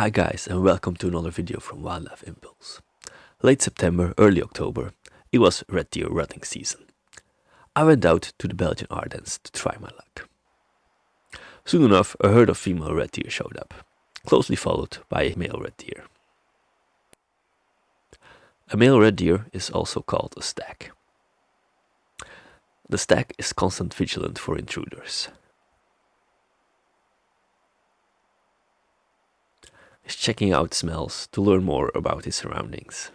Hi guys and welcome to another video from Wildlife Impulse. Late September, early October, it was red deer rutting season. I went out to the Belgian Ardennes to try my luck. Soon enough a herd of female red deer showed up, closely followed by a male red deer. A male red deer is also called a stag. The stag is constant vigilant for intruders. Is checking out smells to learn more about his surroundings.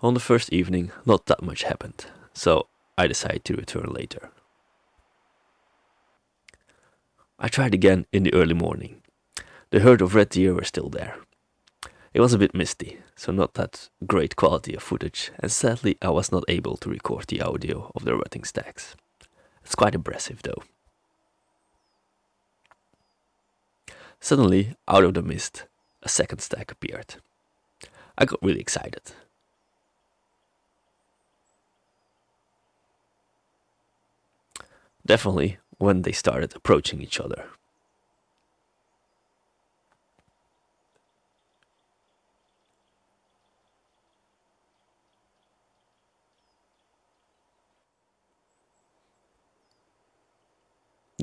On the first evening, not that much happened, so I decided to return later. I tried again in the early morning. The herd of red deer were still there. It was a bit misty, so not that great quality of footage, and sadly I was not able to record the audio of the rutting stags. It's quite impressive though. Suddenly, out of the mist, a second stag appeared. I got really excited. Definitely when they started approaching each other.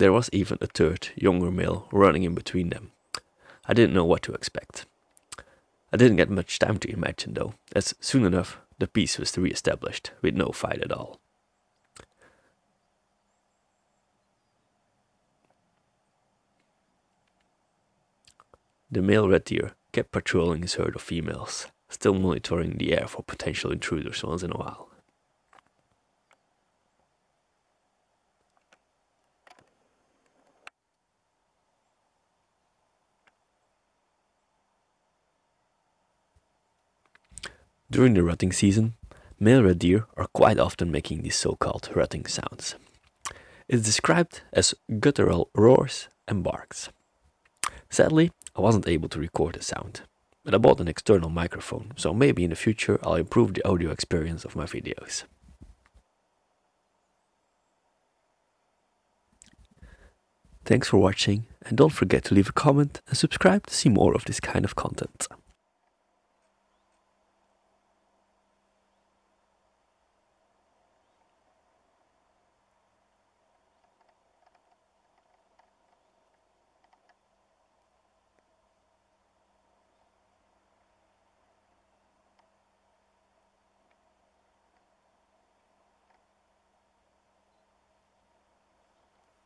There was even a third, younger male running in between them. I didn't know what to expect. I didn't get much time to imagine though, as soon enough the peace was re-established, with no fight at all. The male red deer kept patrolling his herd of females, still monitoring the air for potential intruders once in a while. During the rutting season, male red deer are quite often making these so-called rutting sounds. It is described as guttural roars and barks. Sadly, I wasn't able to record the sound, but I bought an external microphone, so maybe in the future I'll improve the audio experience of my videos. Thanks for watching and don't forget to leave a comment and subscribe to see more of this kind of content.